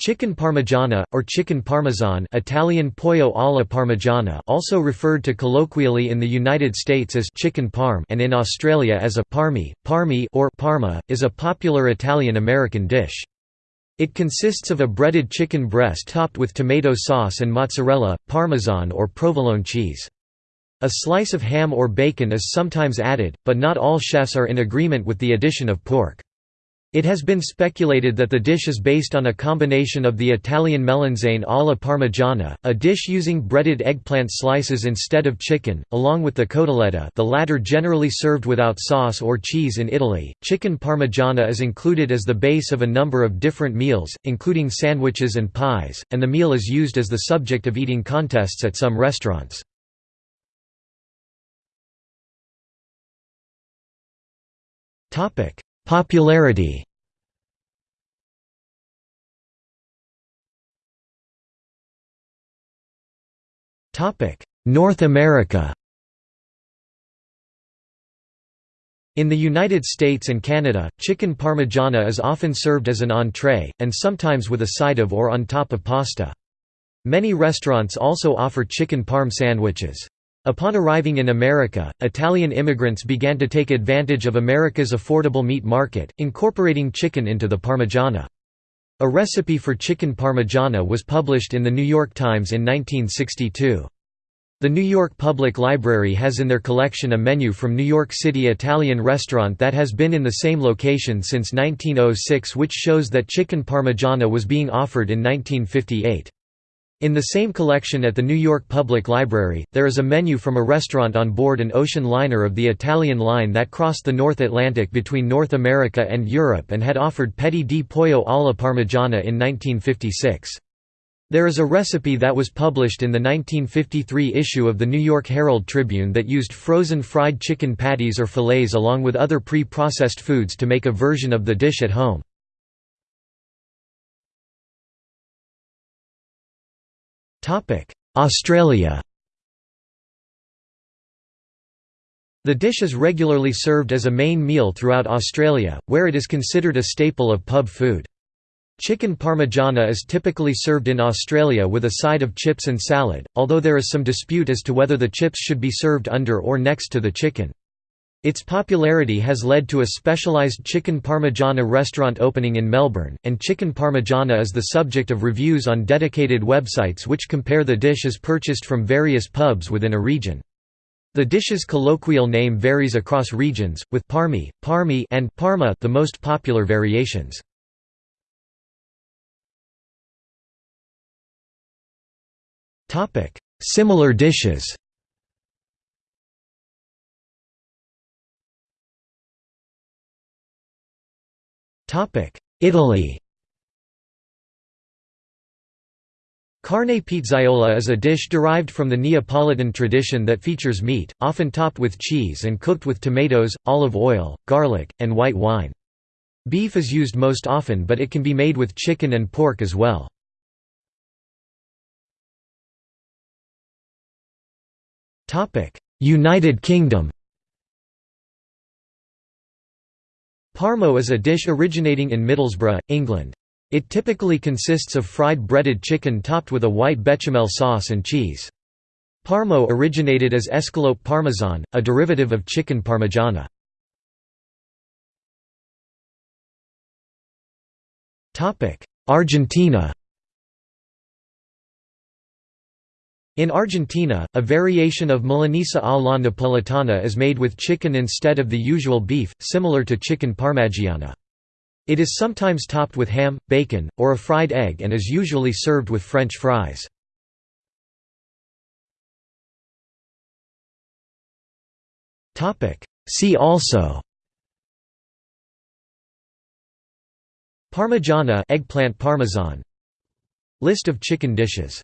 Chicken parmigiana, or chicken parmesan Italian pollo alla parmigiana also referred to colloquially in the United States as chicken parm and in Australia as a parmi, parmi or parma, is a popular Italian-American dish. It consists of a breaded chicken breast topped with tomato sauce and mozzarella, parmesan or provolone cheese. A slice of ham or bacon is sometimes added, but not all chefs are in agreement with the addition of pork. It has been speculated that the dish is based on a combination of the Italian melanzane alla parmigiana, a dish using breaded eggplant slices instead of chicken, along with the cotoletta the latter generally served without sauce or cheese in Italy. Chicken parmigiana is included as the base of a number of different meals, including sandwiches and pies, and the meal is used as the subject of eating contests at some restaurants. Topic Popularity North America In the United States and Canada, chicken parmigiana is often served as an entrée, and sometimes with a side of or on top of pasta. Many restaurants also offer chicken parm sandwiches. Upon arriving in America, Italian immigrants began to take advantage of America's affordable meat market, incorporating chicken into the parmigiana. A recipe for chicken parmigiana was published in The New York Times in 1962. The New York Public Library has in their collection a menu from New York City Italian restaurant that has been in the same location since 1906 which shows that chicken parmigiana was being offered in 1958. In the same collection at the New York Public Library, there is a menu from a restaurant on board an ocean liner of the Italian line that crossed the North Atlantic between North America and Europe and had offered petto di pollo alla parmigiana in 1956. There is a recipe that was published in the 1953 issue of the New York Herald Tribune that used frozen fried chicken patties or fillets along with other pre-processed foods to make a version of the dish at home. Australia The dish is regularly served as a main meal throughout Australia, where it is considered a staple of pub food. Chicken parmigiana is typically served in Australia with a side of chips and salad, although there is some dispute as to whether the chips should be served under or next to the chicken. Its popularity has led to a specialised chicken parmigiana restaurant opening in Melbourne, and chicken parmigiana is the subject of reviews on dedicated websites which compare the dish as purchased from various pubs within a region. The dish's colloquial name varies across regions, with parmi, parmi and parma the most popular variations. Similar dishes Italy Carne pizzaiola is a dish derived from the Neapolitan tradition that features meat, often topped with cheese and cooked with tomatoes, olive oil, garlic, and white wine. Beef is used most often but it can be made with chicken and pork as well. United Kingdom Parmo is a dish originating in Middlesbrough, England. It typically consists of fried breaded chicken topped with a white bechamel sauce and cheese. Parmo originated as escalope parmesan, a derivative of chicken parmigiana. Argentina In Argentina, a variation of milanesa a la napolitana is made with chicken instead of the usual beef, similar to chicken parmigiana. It is sometimes topped with ham, bacon, or a fried egg and is usually served with French fries. See also Parmigiana eggplant parmesan List of chicken dishes